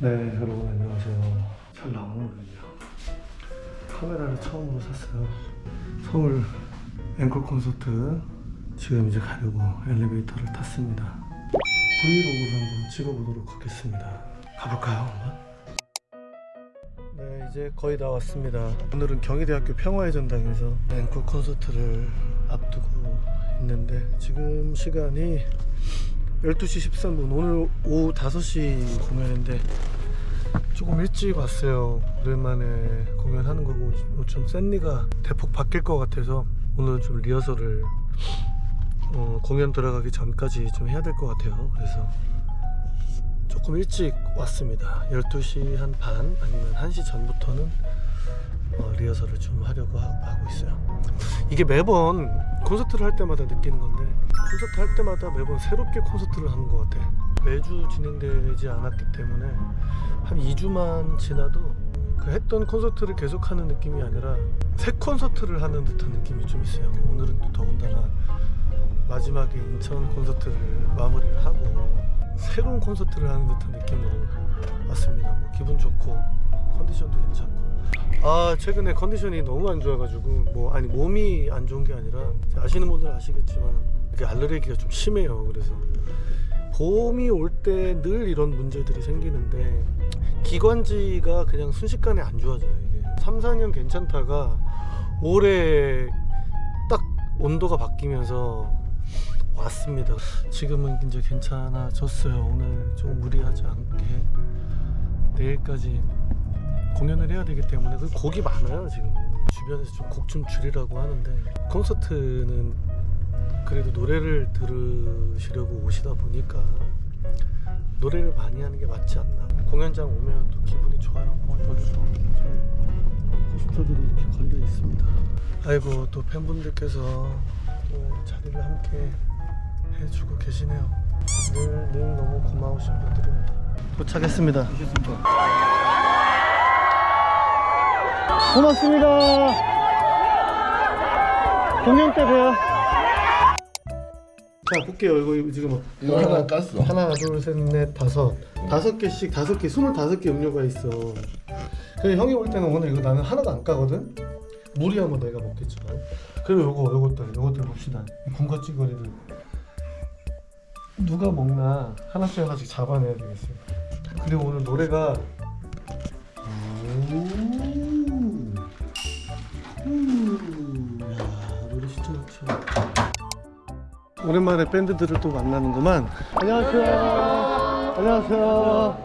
네 여러분 안녕하세요. 잘 나오는군요. 카메라를 처음으로 샀어요. 서울 앵콜 콘서트 지금 이제 가려고 엘리베이터를 탔습니다. 브이로그를 한번 찍어보도록 하겠습니다. 가볼까요 한번? 네 이제 거의 다 왔습니다. 오늘은 경희대학교 평화의 전당에서 앵콜 콘서트를 앞두고 있는데 지금 시간이 12시 13분. 오늘 오후 5시 공연인데 조금 일찍 왔어요. 오랜만에 공연하는 거고 좀 샌리가 대폭 바뀔 것 같아서 오늘 좀 리허설을 어, 공연 들어가기 전까지 좀 해야 될 것 같아요. 그래서 조금 일찍 왔습니다. 12시 한 반 아니면 1시 전부터는 어, 리허설을 좀 하려고 하, 하고 있어요. 이게 매번 콘서트를 할 때마다 느끼는 건데 콘서트 할 때마다 매번 새롭게 콘서트를 하는 것 같아. 매주 진행되지 않았기 때문에 한 2주만 지나도 그 했던 콘서트를 계속하는 느낌이 아니라 새 콘서트를 하는 듯한 느낌이 좀 있어요. 오늘은 또 더군다나 마지막에 인천 콘서트를 마무리를 하고 새로운 콘서트를 하는 듯한 느낌으로 왔습니다. 뭐 기분 좋고 컨디션도 괜찮고. 아 최근에 컨디션이 너무 안 좋아가지고 뭐 아니 몸이 안 좋은 게 아니라 아시는 분들 아시겠지만 이게 알레르기가 좀 심해요. 그래서 봄이 올 때 늘 이런 문제들이 생기는데 기관지가 그냥 순식간에 안 좋아져요 이게. 3, 4년 괜찮다가 올해 딱 온도가 바뀌면서 왔습니다. 지금은 이제 괜찮아졌어요. 오늘 좀 무리하지 않게 내일까지 공연을 해야 되기 때문에. 그 곡이 많아요 지금. 주변에서 좀 곡 좀 줄이라고 하는데. 콘서트는 그래도 노래를 들으시려고 오시다 보니까 노래를 많이 하는 게 맞지 않나. 공연장 오면 또 기분이 좋아요. 어, 저희 포스터들이 이렇게 걸려 있습니다. 아이고 또 팬분들께서 또 자리를 함께 해주고 계시네요. 늘, 늘 너무 고마우신 분들입니다. 도착했습니다. 고맙습니다. 공연 때 봬요. 자 볼게요. 이거 지금 이거 하나 깠어. 하나, 둘, 셋, 넷, 다섯, 다섯 개씩 다섯 개, 스물다섯 개 음료가 있어. 그래 형이 볼 때는 오늘 이거 나는 하나도 안 까거든. 무리하면 내가 먹겠지만. 그리고 요거 요것들 요것들 봅시다. 이 군것질거리들 누가 먹나 하나씩 하나씩 잡아내야 되겠어요. 그리고 오늘 노래가 오랜만에 밴드들을 또 만나는구만. 안녕하세요. 안녕하세요.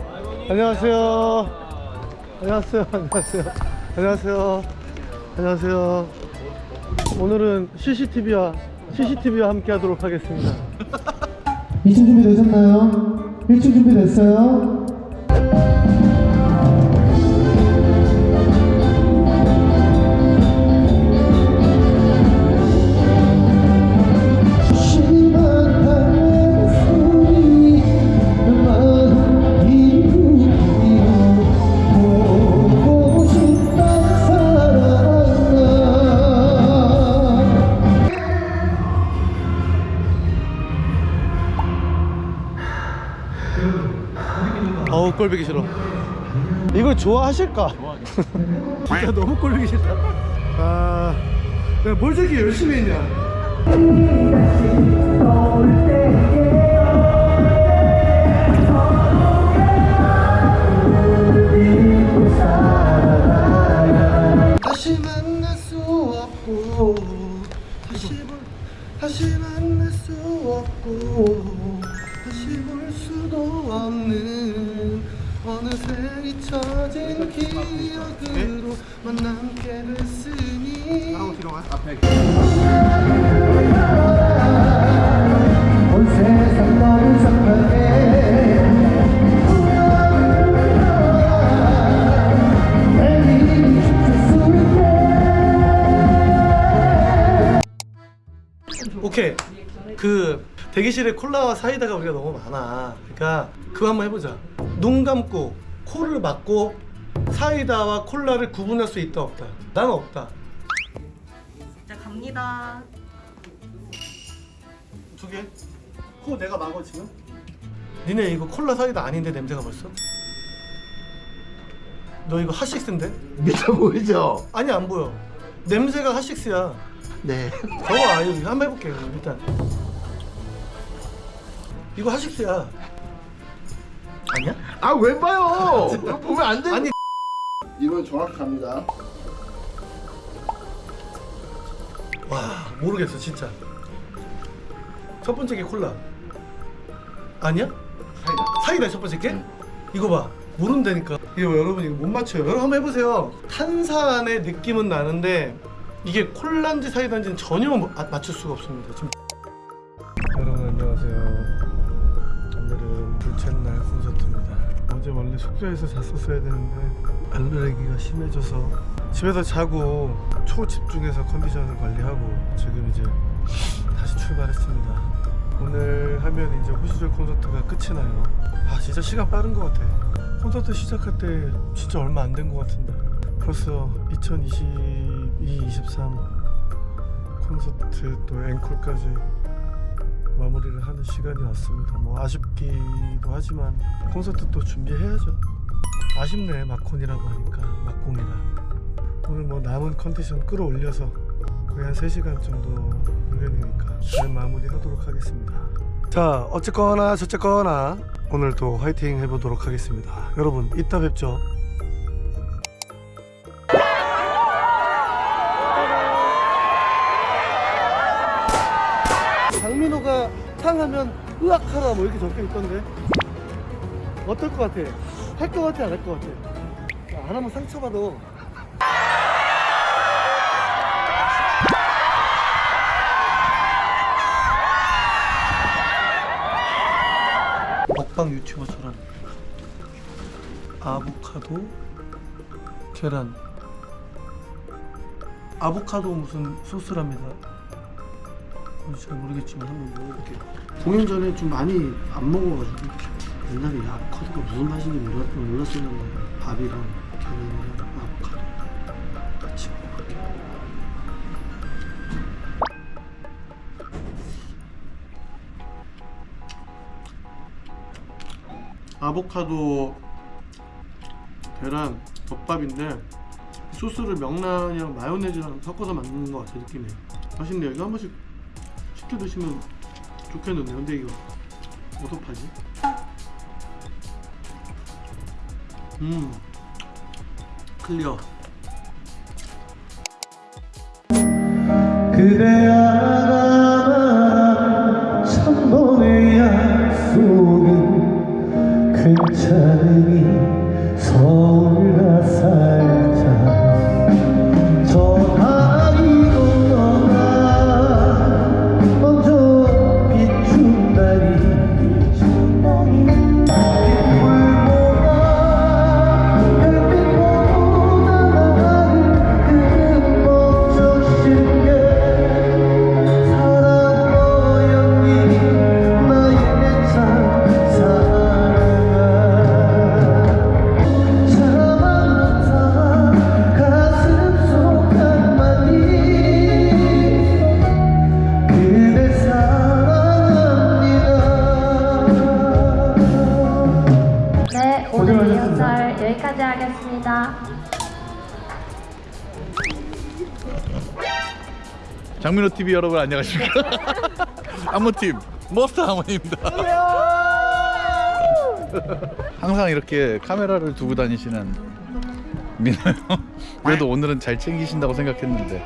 안녕하세요. 안녕하세요. 안녕하세요. 안녕하세요. 안녕하세요. 오늘은 CCTV와 CCTV와 함께 하도록 하겠습니다. 2층 준비되셨나요? 1층 준비됐어요? 꼴보기 싫어. 이거 좋아하실까? 진짜 너무 꼴보기 싫다. 아, 내가 뭘 저렇게 열심히 했냐? 다시 만날 수 없고 다시 볼수 수도 없는 어느새 잊혀진 기억으로 만남께 됐으니 온 대기실에 콜라와 사이다가 우리가 너무 많아 그러니까 그거 한번 해보자 눈 감고 코를 막고 사이다와 콜라를 구분할 수 있다 없다 나는 없다 자 갑니다. 두 개? 코 내가 막어 지금? 니네 이거 콜라 사이다 아닌데 냄새가 벌써? 너 이거 핫식스인데? 믿어 보이죠? 아니 안 보여. 냄새가 핫식스야. 네. 저거 아유 한번 해볼게 요 일단. 이거 핫식스야. 아니야? 아 왜 봐요? 이거 보면 안 돼. 아니 이건 정확합니다. 와 모르겠어 진짜. 첫 번째 게 콜라. 아니야? 사이다. 사이다 첫 번째 게? 이거 봐 모른다니까 이거 여러분 이거 못 맞춰요 여러분 한번 해보세요 탄산의 느낌은 나는데 이게 콜라인지 사이다인지는 전혀 뭐- 아, 맞출 수가 없습니다 지금. 여러분 안녕하세요 오늘은 둘째 날 콘서트입니다. 어제 원래 숙소에서 잤었어야 되는데 알레르기가 심해져서 집에서 자고 초집중해서 컨디션을 관리하고 지금 이제 다시 출발했습니다. 오늘 하면 이제 호시절 콘서트가 끝이 나요. 아 진짜 시간 빠른 것 같아. 콘서트 시작할 때 진짜 얼마 안 된 것 같은데. 벌써 2022, 23 콘서트 또 앵콜까지 마무리를 하는 시간이 왔습니다. 뭐 아쉽기도 하지만 콘서트 또 준비해야죠. 아쉽네 마콘이라고 하니까 막공이라. 오늘 뭐 남은 컨디션 끌어올려서 거의 한 3시간 정도 공연이니까 잘 마무리 하도록 하겠습니다. 자 어쨌거나 저쨌거나 오늘도 화이팅 해보도록 하겠습니다. 여러분 이따 뵙죠 장민호가 탕하면 으악하라 뭐 이렇게 적혀 있던데. 어떨 것 같아? 할 것 같아 안 할 것 같아? 야, 안 하면 상처받아. 먹방 유튜버처럼 아보카도 계란. 아보카도 무슨 소스랍니다. 어, 잘 모르겠지만 한번 먹어볼게요. 공연 전에 좀 많이 안 먹어가지고 옛날에 이 아보카도가 무슨 맛인지 몰랐, 몰랐었는데 밥이랑 계란이랑 아보카도 같이 먹어볼게요. 아보카도 계란 덮밥인데 소스를 명란이랑 마요네즈랑 섞어서 만드는 것 같아 느낌이. 맛있네요. 이거 한 번씩 드시면 좋겠는데 근데 이거 파지? 음 클리어 하 여기까지 하겠습니다. 장민호 TV 여러분 안녕하십니까? 안무팀 머스터 하모니입니다. 항상 이렇게 카메라를 두고 다니시는 민호 형. 그래도 오늘은 잘 챙기신다고 생각했는데